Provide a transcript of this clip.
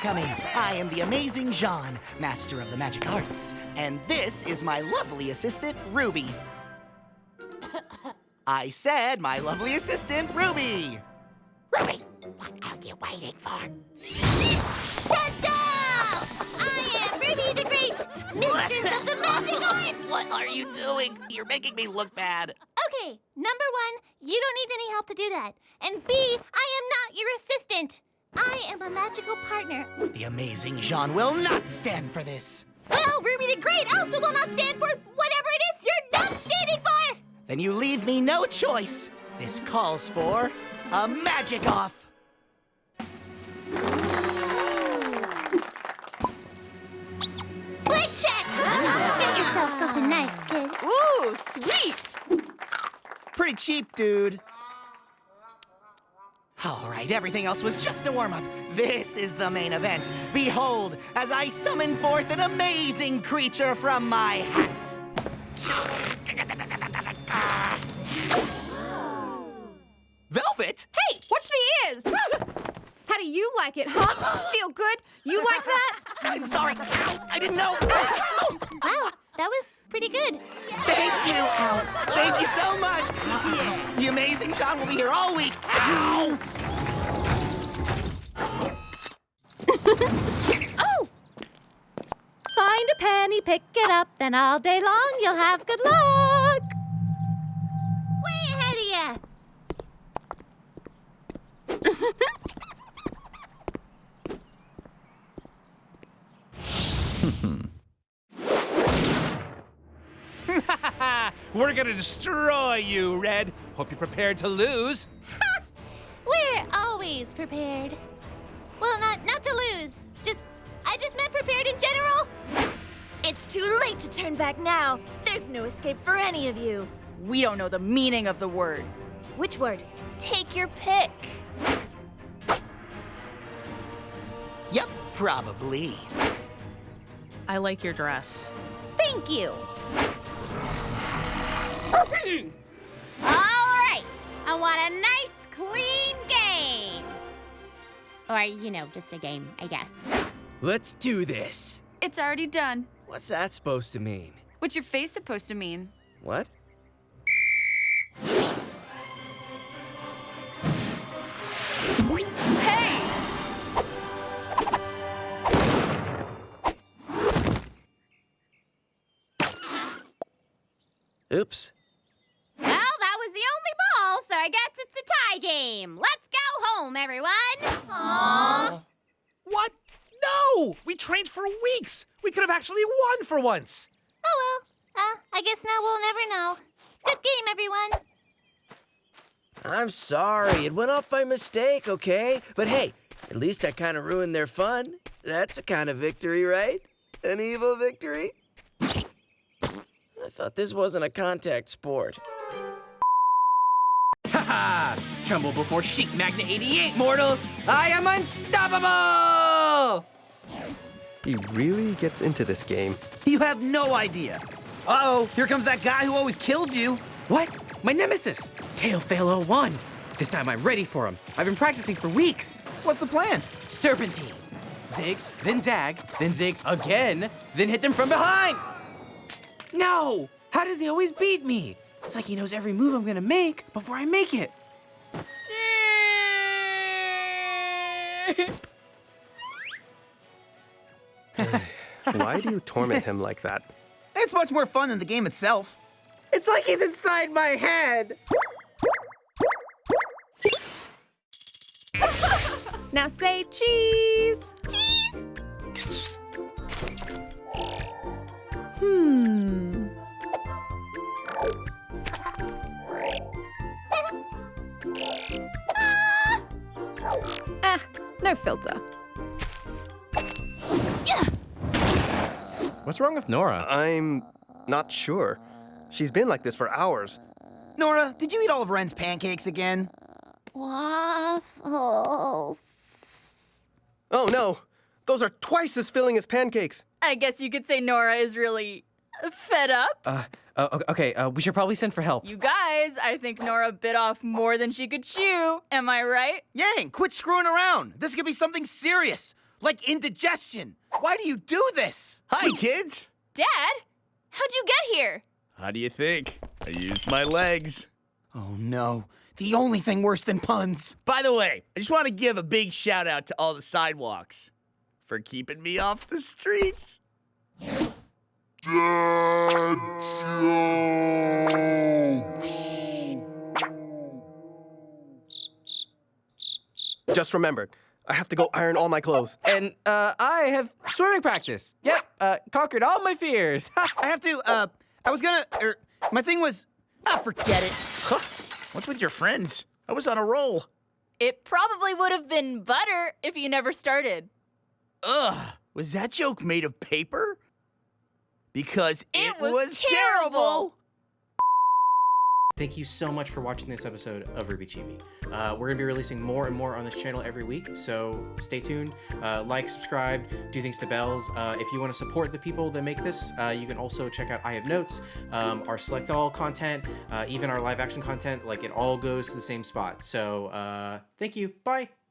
coming. I am the amazing Jaune, master of the magic arts. And this is my lovely assistant, Ruby. I said my lovely assistant, Ruby. Ruby, what are you waiting for? Ta-da! I am Ruby the Great, mistress of the magic arts! What are you doing? You're making me look bad. Okay, number one, you don't need any help to do that. And B, I am not your assistant. I am a magical partner. The amazing Jaune will not stand for this. Well, Ruby the Great also will not stand for whatever it is you're not standing for! Then you leave me no choice. This calls for a magic off. Quick check! Get yourself something nice, kid. Ooh, sweet! Pretty cheap, dude. Right, everything else was just a warm up. This is the main event. Behold, as I summon forth an amazing creature from my hat. Velvet? Hey, watch the ears! How do you like it, huh? Feel good? You like that? I'm sorry. Ow, I didn't know. Ow. Wow, that was pretty good. Thank you. Ow. Thank you so much. The amazing Jaune will be here all week. Ow. Oh! Find a penny, pick it up, then all day long you'll have good luck. Way ahead of ya! We're gonna destroy you, Red. Hope you're prepared to lose. We're always prepared. Well, not not to lose. Just I just meant prepared in general. It's too late to turn back now. There's no escape for any of you. We don't know the meaning of the word. Which word? Take your pick. Yep, probably. I like your dress. Thank you. All right. I want a nice, Or, you know, just a game, I guess. Let's do this. It's already done. What's that supposed to mean? What's your face supposed to mean? What? Hey! Oops. Well, that was the only ball, so I guess it's a tie game. Let's go home, everyone. Aww. What? No! We trained for weeks. We could have actually won for once. Oh well. Uh, I guess now we'll never know. Good game, everyone. I'm sorry. It went off by mistake, okay? But hey, at least I kind of ruined their fun. That's a kind of victory, right? An evil victory? I thought this wasn't a contact sport. Haha! Tremble before Chic Magna 88, mortals! I am unstoppable! He really gets into this game. You have no idea. Uh-oh, here comes that guy who always kills you. What? My nemesis, Tailfail 01. This time I'm ready for him. I've been practicing for weeks. What's the plan? Serpentine. Zig, then zag, then zig again, then hit them from behind. No! How does he always beat me? It's like he knows every move I'm gonna make before I make it. Why do you torment him like that? It's much more fun than the game itself. It's like he's inside my head. Now say cheese. Cheese. Hmm. No filter. What's wrong with Nora? I'm not sure. She's been like this for hours. Nora, did you eat all of Ren's pancakes again? Waffles. Oh no! Those are twice as filling as pancakes. I guess you could say Nora is really fed up. Uh, uh okay, uh, we should probably send for help. You guys, I think Nora bit off more than she could chew. Am I right? Yang, quit screwing around. This could be something serious. like indigestion. Why do you do this? Hi, kids. Dad? How'd you get here? How do you think? I used my legs. Oh no, the only thing worse than puns. By the way, I just want to give a big shout out to all the sidewalks for keeping me off the streets. Just remembered. I have to go iron all my clothes. And uh, I have swimming practice. Yep, uh, conquered all my fears. I have to, uh, I was gonna, er, my thing was, ah, forget it. What's with your friends? I was on a roll. It probably would have been butter if you never started. Ugh, was that joke made of paper? Because it, It was terrible. Thank you so much for watching this episode of RWBY Chibi. Uh, we're going to be releasing more and more on this channel every week, so stay tuned. Uh, like, subscribe, do things to bells. Uh, if you want to support the people that make this, uh, you can also check out I Have Notes, um, our Select All content, uh, even our live action content. Like, it all goes to the same spot. So, uh, thank you. Bye.